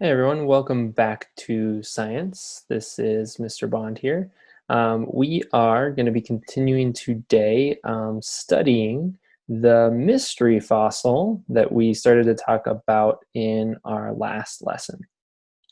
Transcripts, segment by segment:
Hey everyone, welcome back to Science. This is Mr. Bond here. Um, we are going to be continuing today um, studying the mystery fossil that we started to talk about in our last lesson.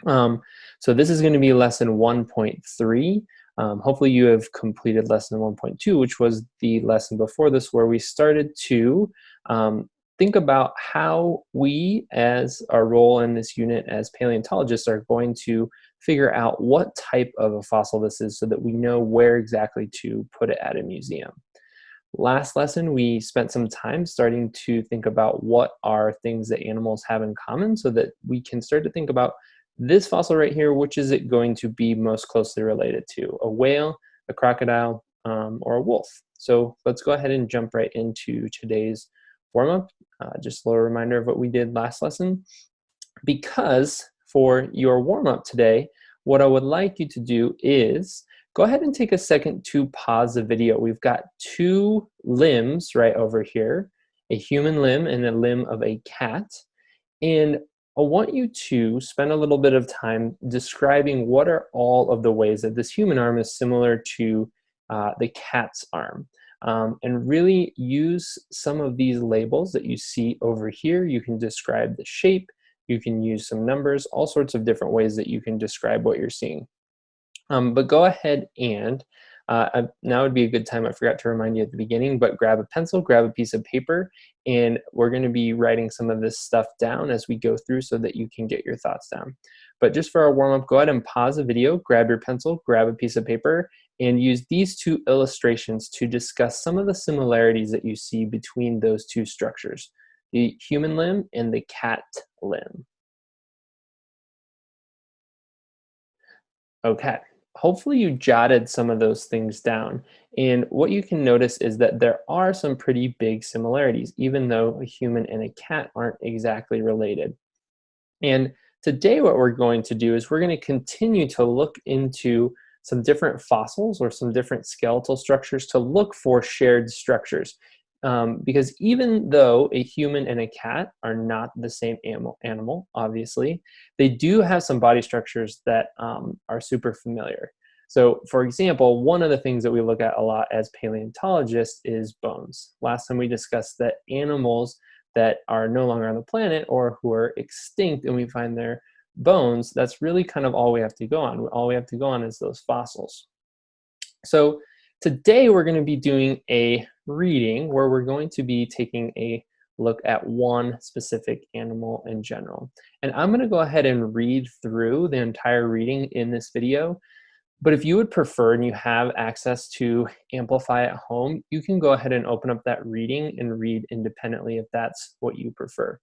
Um, so this is going to be lesson 1.3. Um, hopefully you have completed lesson 1.2, which was the lesson before this where we started to um, think about how we, as our role in this unit as paleontologists, are going to figure out what type of a fossil this is so that we know where exactly to put it at a museum. Last lesson, we spent some time starting to think about what are things that animals have in common so that we can start to think about this fossil right here, which is it going to be most closely related to? A whale, a crocodile, um, or a wolf? So let's go ahead and jump right into today's warm-up. Uh, just a little reminder of what we did last lesson. Because for your warm-up today, what I would like you to do is go ahead and take a second to pause the video. We've got two limbs right over here, a human limb and a limb of a cat. And I want you to spend a little bit of time describing what are all of the ways that this human arm is similar to uh, the cat's arm um, and really use some of these labels that you see over here. You can describe the shape, you can use some numbers, all sorts of different ways that you can describe what you're seeing. Um, but go ahead and, uh, now would be a good time, I forgot to remind you at the beginning, but grab a pencil, grab a piece of paper, and we're gonna be writing some of this stuff down as we go through so that you can get your thoughts down. But just for our warm up, go ahead and pause the video, grab your pencil, grab a piece of paper, and use these two illustrations to discuss some of the similarities that you see between those two structures, the human limb and the cat limb. Okay, hopefully you jotted some of those things down. And what you can notice is that there are some pretty big similarities, even though a human and a cat aren't exactly related. And today what we're going to do is we're going to continue to look into some different fossils or some different skeletal structures to look for shared structures. Um, because even though a human and a cat are not the same animal, animal obviously, they do have some body structures that um, are super familiar. So for example, one of the things that we look at a lot as paleontologists is bones. Last time we discussed that animals that are no longer on the planet or who are extinct and we find their bones, that's really kind of all we have to go on. All we have to go on is those fossils. So today we're going to be doing a reading where we're going to be taking a look at one specific animal in general. And I'm going to go ahead and read through the entire reading in this video. But if you would prefer and you have access to Amplify at home, you can go ahead and open up that reading and read independently if that's what you prefer.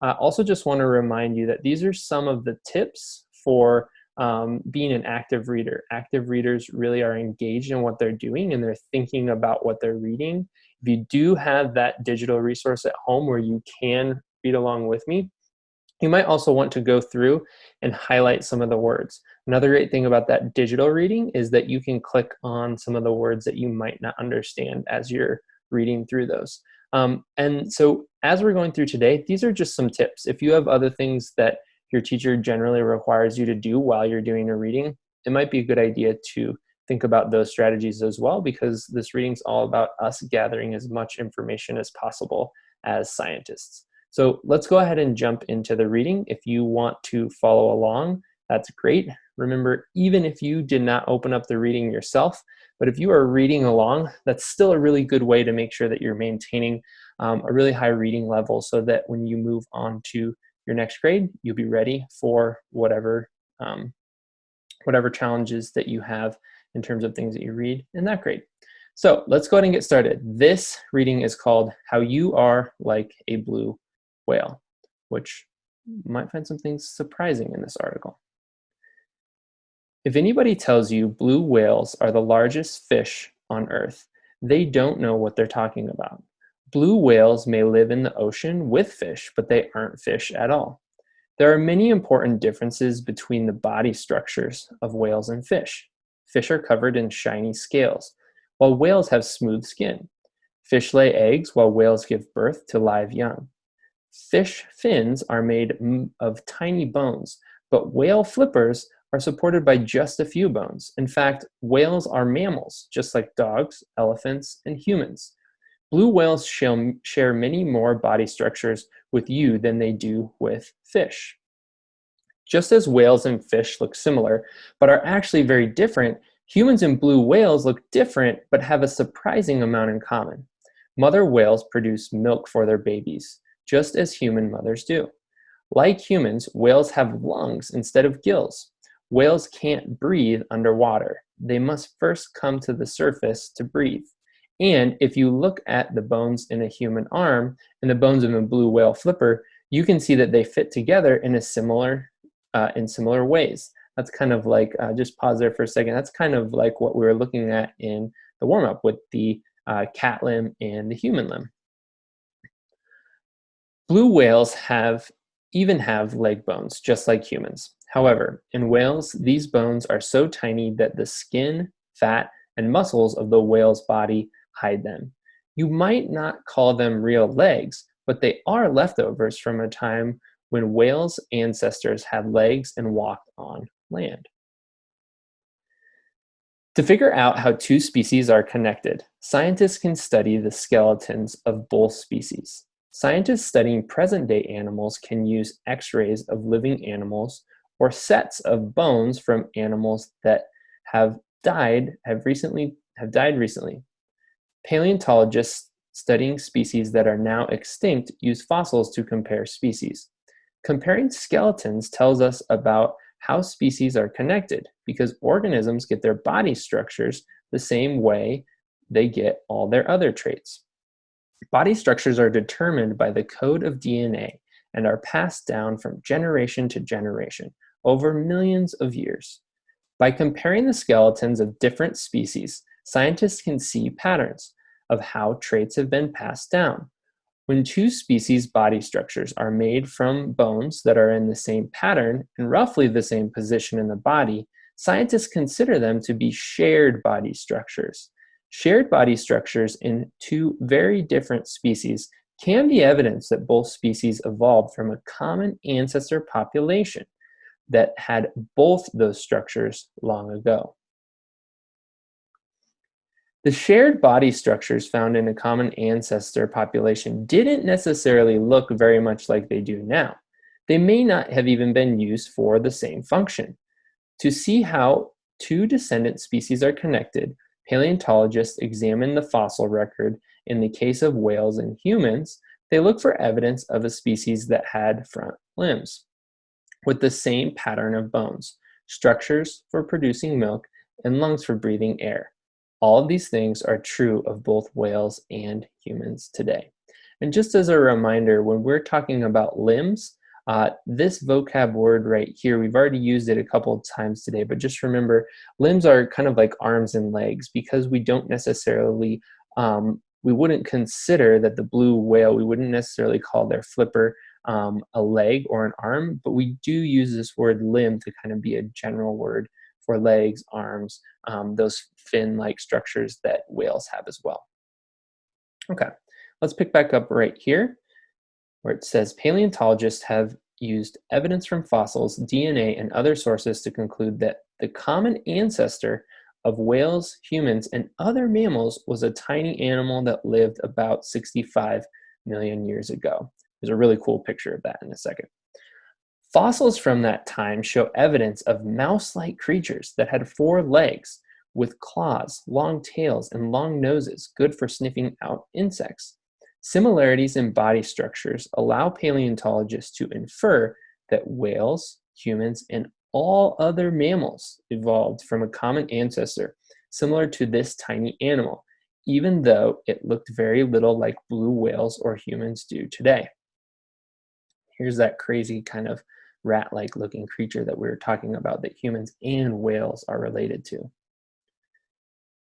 I also just want to remind you that these are some of the tips for um, being an active reader. Active readers really are engaged in what they're doing and they're thinking about what they're reading. If you do have that digital resource at home where you can read along with me, you might also want to go through and highlight some of the words. Another great thing about that digital reading is that you can click on some of the words that you might not understand as you're reading through those. Um, and so as we're going through today, these are just some tips. If you have other things that your teacher generally requires you to do while you're doing a reading, it might be a good idea to think about those strategies as well because this reading's all about us gathering as much information as possible as scientists. So let's go ahead and jump into the reading. If you want to follow along, that's great. Remember, even if you did not open up the reading yourself, but if you are reading along, that's still a really good way to make sure that you're maintaining um, a really high reading level so that when you move on to your next grade, you'll be ready for whatever, um, whatever challenges that you have in terms of things that you read in that grade. So let's go ahead and get started. This reading is called How You Are Like a Blue Whale, which might find some things surprising in this article. If anybody tells you blue whales are the largest fish on Earth, they don't know what they're talking about. Blue whales may live in the ocean with fish, but they aren't fish at all. There are many important differences between the body structures of whales and fish. Fish are covered in shiny scales, while whales have smooth skin. Fish lay eggs while whales give birth to live young. Fish fins are made of tiny bones, but whale flippers are supported by just a few bones. In fact, whales are mammals, just like dogs, elephants, and humans. Blue whales share many more body structures with you than they do with fish. Just as whales and fish look similar, but are actually very different, humans and blue whales look different, but have a surprising amount in common. Mother whales produce milk for their babies, just as human mothers do. Like humans, whales have lungs instead of gills. Whales can't breathe underwater. They must first come to the surface to breathe. And if you look at the bones in a human arm and the bones of a blue whale flipper, you can see that they fit together in a similar, uh, in similar ways. That's kind of like, uh, just pause there for a second. That's kind of like what we were looking at in the warm-up with the uh, cat limb and the human limb. Blue whales have even have leg bones, just like humans. However, in whales, these bones are so tiny that the skin, fat, and muscles of the whale's body hide them. You might not call them real legs, but they are leftovers from a time when whales' ancestors had legs and walked on land. To figure out how two species are connected, scientists can study the skeletons of both species. Scientists studying present-day animals can use x-rays of living animals or sets of bones from animals that have died have recently have died recently. Paleontologists studying species that are now extinct use fossils to compare species. Comparing skeletons tells us about how species are connected because organisms get their body structures the same way they get all their other traits. Body structures are determined by the code of DNA and are passed down from generation to generation over millions of years. By comparing the skeletons of different species, scientists can see patterns of how traits have been passed down. When two species body structures are made from bones that are in the same pattern and roughly the same position in the body, scientists consider them to be shared body structures. Shared body structures in two very different species can be evidence that both species evolved from a common ancestor population that had both those structures long ago. The shared body structures found in a common ancestor population didn't necessarily look very much like they do now. They may not have even been used for the same function. To see how two descendant species are connected, paleontologists examine the fossil record in the case of whales and humans, they look for evidence of a species that had front limbs with the same pattern of bones, structures for producing milk, and lungs for breathing air. All of these things are true of both whales and humans today. And just as a reminder, when we're talking about limbs, uh, this vocab word right here, we've already used it a couple of times today, but just remember, limbs are kind of like arms and legs because we don't necessarily, um, we wouldn't consider that the blue whale, we wouldn't necessarily call their flipper um, a leg or an arm, but we do use this word limb to kind of be a general word for legs, arms, um, those fin-like structures that whales have as well. Okay, let's pick back up right here where it says paleontologists have used evidence from fossils, DNA, and other sources to conclude that the common ancestor of whales, humans, and other mammals was a tiny animal that lived about 65 million years ago. There's a really cool picture of that in a second. Fossils from that time show evidence of mouse-like creatures that had four legs with claws, long tails, and long noses, good for sniffing out insects. Similarities in body structures allow paleontologists to infer that whales, humans, and all other mammals evolved from a common ancestor similar to this tiny animal, even though it looked very little like blue whales or humans do today. Here's that crazy kind of rat-like looking creature that we were talking about that humans and whales are related to.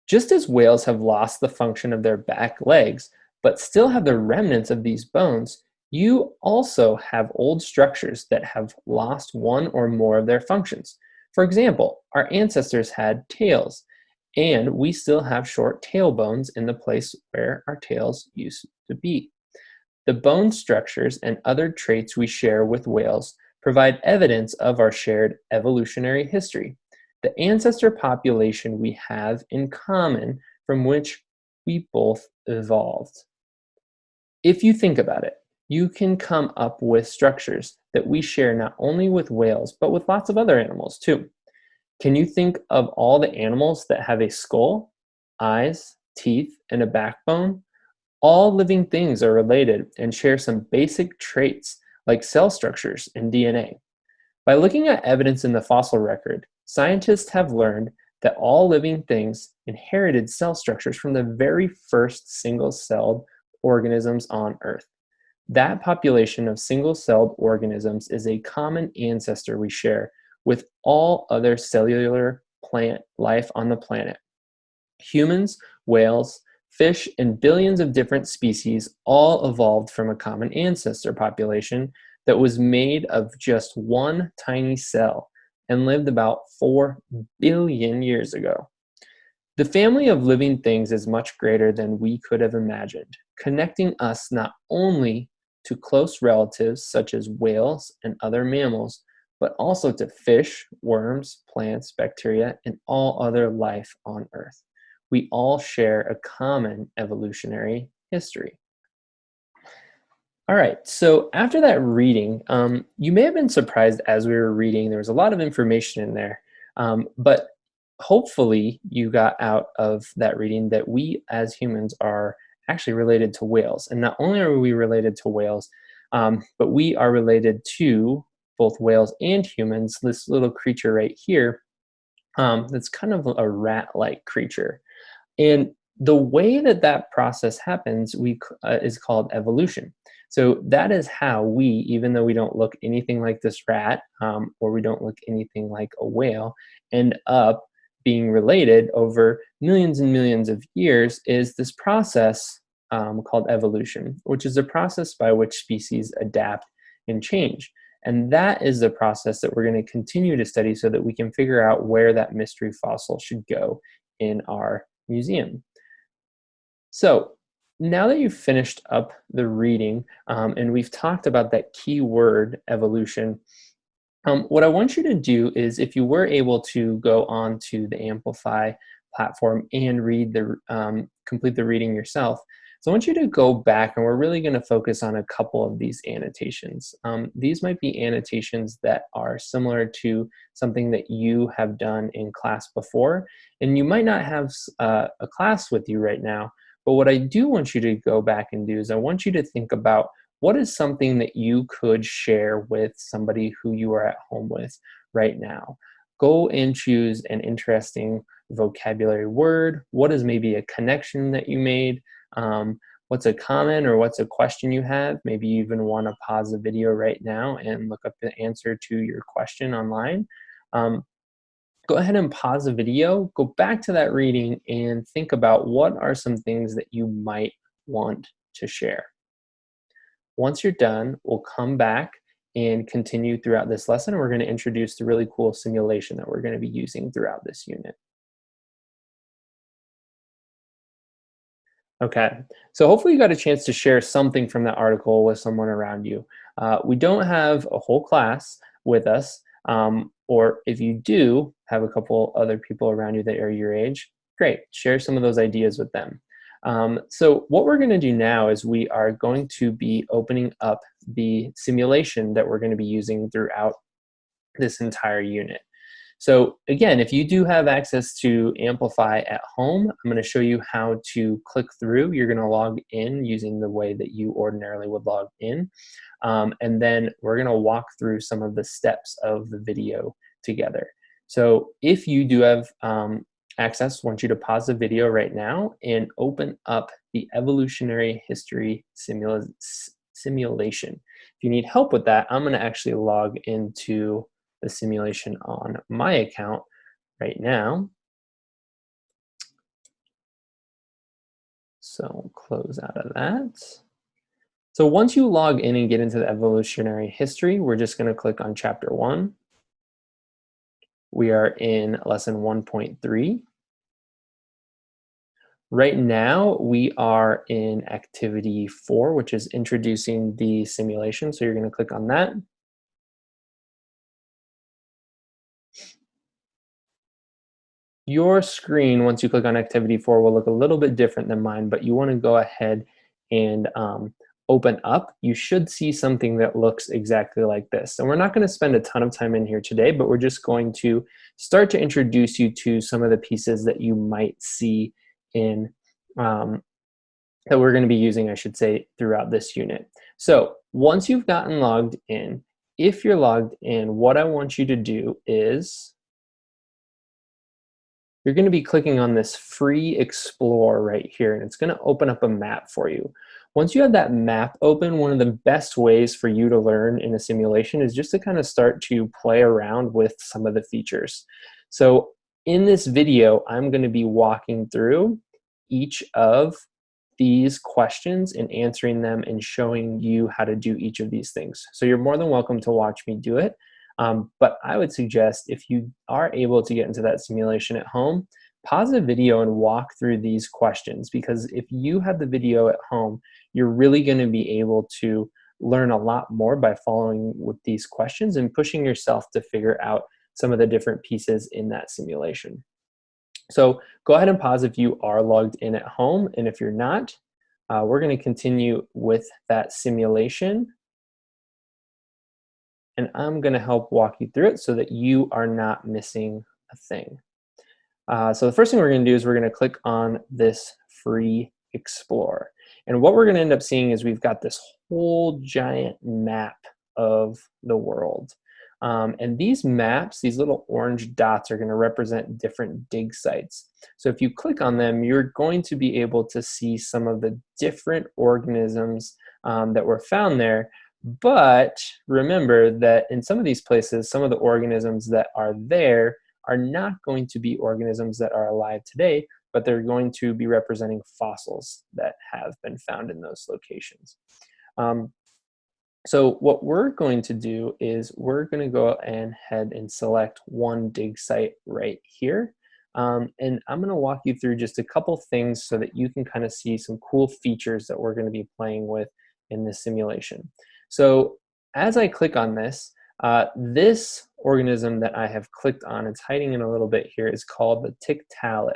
Just as whales have lost the function of their back legs, but still have the remnants of these bones, you also have old structures that have lost one or more of their functions. For example, our ancestors had tails, and we still have short tail bones in the place where our tails used to be. The bone structures and other traits we share with whales provide evidence of our shared evolutionary history, the ancestor population we have in common from which we both evolved. If you think about it, you can come up with structures that we share not only with whales, but with lots of other animals too. Can you think of all the animals that have a skull, eyes, teeth, and a backbone? All living things are related and share some basic traits like cell structures and DNA. By looking at evidence in the fossil record, scientists have learned that all living things inherited cell structures from the very first single-celled organisms on Earth. That population of single-celled organisms is a common ancestor we share with all other cellular plant life on the planet. Humans, whales, fish, and billions of different species all evolved from a common ancestor population that was made of just one tiny cell and lived about 4 billion years ago. The family of living things is much greater than we could have imagined, connecting us not only to close relatives such as whales and other mammals, but also to fish, worms, plants, bacteria, and all other life on Earth. We all share a common evolutionary history. All right, so after that reading, um, you may have been surprised as we were reading, there was a lot of information in there, um, but hopefully you got out of that reading that we as humans are actually related to whales. And not only are we related to whales, um, but we are related to both whales and humans, this little creature right here, um, that's kind of a rat-like creature. And the way that that process happens we, uh, is called evolution. So that is how we, even though we don't look anything like this rat, um, or we don't look anything like a whale, end up being related over millions and millions of years is this process um, called evolution, which is a process by which species adapt and change. And that is the process that we're going to continue to study so that we can figure out where that mystery fossil should go in our museum. So now that you've finished up the reading um, and we've talked about that key word evolution, um, what I want you to do is if you were able to go on to the Amplify platform and read the um, complete the reading yourself, so I want you to go back and we're really going to focus on a couple of these annotations. Um, these might be annotations that are similar to something that you have done in class before. And you might not have uh, a class with you right now, but what I do want you to go back and do is I want you to think about what is something that you could share with somebody who you are at home with right now. Go and choose an interesting vocabulary word. What is maybe a connection that you made? Um, what's a comment or what's a question you have. Maybe you even want to pause the video right now and look up the answer to your question online. Um, go ahead and pause the video, go back to that reading and think about what are some things that you might want to share. Once you're done, we'll come back and continue throughout this lesson. We're going to introduce the really cool simulation that we're going to be using throughout this unit. Okay, so hopefully you got a chance to share something from that article with someone around you. Uh, we don't have a whole class with us, um, or if you do have a couple other people around you that are your age, great, share some of those ideas with them. Um, so what we're gonna do now is we are going to be opening up the simulation that we're gonna be using throughout this entire unit. So again, if you do have access to Amplify at home, I'm going to show you how to click through. You're going to log in using the way that you ordinarily would log in. Um, and then we're going to walk through some of the steps of the video together. So if you do have um, access, I want you to pause the video right now and open up the evolutionary history simula simulation. If you need help with that, I'm going to actually log into the simulation on my account right now. So close out of that. So once you log in and get into the evolutionary history, we're just going to click on chapter one. We are in lesson 1.3. Right now, we are in activity four, which is introducing the simulation. So you're going to click on that. Your screen, once you click on activity four, will look a little bit different than mine, but you wanna go ahead and um, open up, you should see something that looks exactly like this. And we're not gonna spend a ton of time in here today, but we're just going to start to introduce you to some of the pieces that you might see in, um, that we're gonna be using, I should say, throughout this unit. So once you've gotten logged in, if you're logged in, what I want you to do is you're going to be clicking on this free explore right here and it's going to open up a map for you. Once you have that map open, one of the best ways for you to learn in a simulation is just to kind of start to play around with some of the features. So in this video, I'm going to be walking through each of these questions and answering them and showing you how to do each of these things. So you're more than welcome to watch me do it. Um, but I would suggest if you are able to get into that simulation at home, pause the video and walk through these questions because if you have the video at home, you're really going to be able to learn a lot more by following with these questions and pushing yourself to figure out some of the different pieces in that simulation. So go ahead and pause if you are logged in at home, and if you're not, uh, we're going to continue with that simulation and I'm going to help walk you through it so that you are not missing a thing. Uh, so the first thing we're going to do is we're going to click on this free explore. And what we're going to end up seeing is we've got this whole giant map of the world. Um, and these maps, these little orange dots are going to represent different dig sites. So if you click on them, you're going to be able to see some of the different organisms um, that were found there but remember that in some of these places, some of the organisms that are there are not going to be organisms that are alive today, but they're going to be representing fossils that have been found in those locations. Um, so what we're going to do is we're going to go ahead and select one dig site right here. Um, and I'm going to walk you through just a couple things so that you can kind of see some cool features that we're going to be playing with in this simulation. So as I click on this, uh, this organism that I have clicked on, it's hiding in a little bit here, is called the Tiktaalik.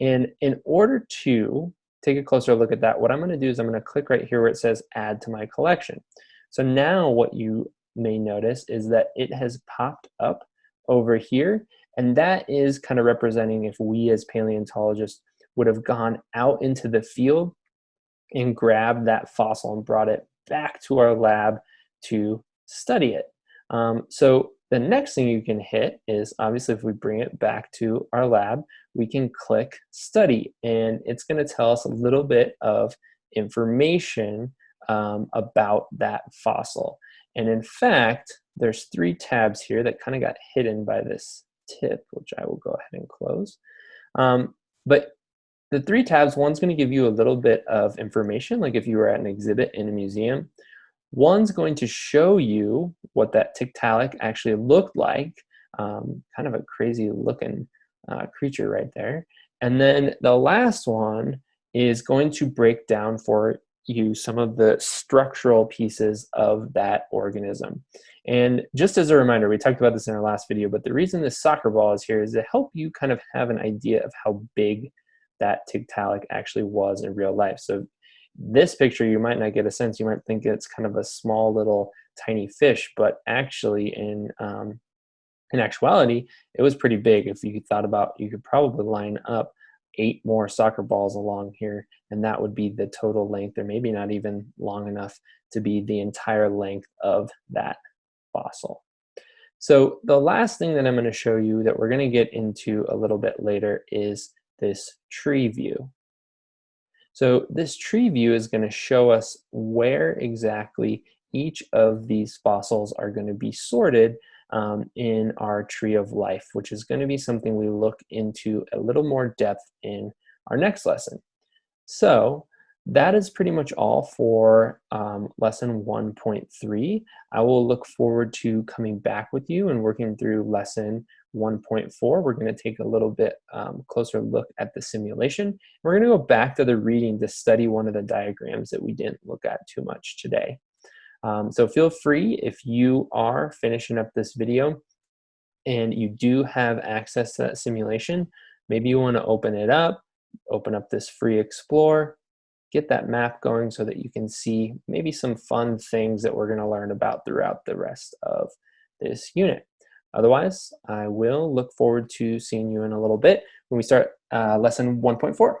And in order to take a closer look at that, what I'm gonna do is I'm gonna click right here where it says add to my collection. So now what you may notice is that it has popped up over here, and that is kind of representing if we as paleontologists would have gone out into the field and grabbed that fossil and brought it back to our lab to study it. Um, so the next thing you can hit is obviously if we bring it back to our lab, we can click study and it's going to tell us a little bit of information um, about that fossil. And in fact, there's three tabs here that kind of got hidden by this tip, which I will go ahead and close. Um, but the three tabs, one's going to give you a little bit of information, like if you were at an exhibit in a museum. One's going to show you what that Tiktaalik actually looked like, um, kind of a crazy looking uh, creature right there. And then the last one is going to break down for you some of the structural pieces of that organism. And just as a reminder, we talked about this in our last video, but the reason this soccer ball is here is to help you kind of have an idea of how big that Tiktaalik actually was in real life. So this picture, you might not get a sense. You might think it's kind of a small little tiny fish, but actually in um, in actuality, it was pretty big. If you thought about, you could probably line up eight more soccer balls along here, and that would be the total length, or maybe not even long enough to be the entire length of that fossil. So the last thing that I'm going to show you that we're going to get into a little bit later is this tree view. So this tree view is going to show us where exactly each of these fossils are going to be sorted um, in our tree of life, which is going to be something we look into a little more depth in our next lesson. So that is pretty much all for um, lesson 1.3. I will look forward to coming back with you and working through lesson 1.4, we're going to take a little bit um, closer look at the simulation. We're going to go back to the reading to study one of the diagrams that we didn't look at too much today. Um, so feel free if you are finishing up this video and you do have access to that simulation, Maybe you wanna open it up, open up this free explore, get that map going so that you can see maybe some fun things that we're gonna learn about throughout the rest of this unit. Otherwise, I will look forward to seeing you in a little bit when we start uh, lesson 1.4.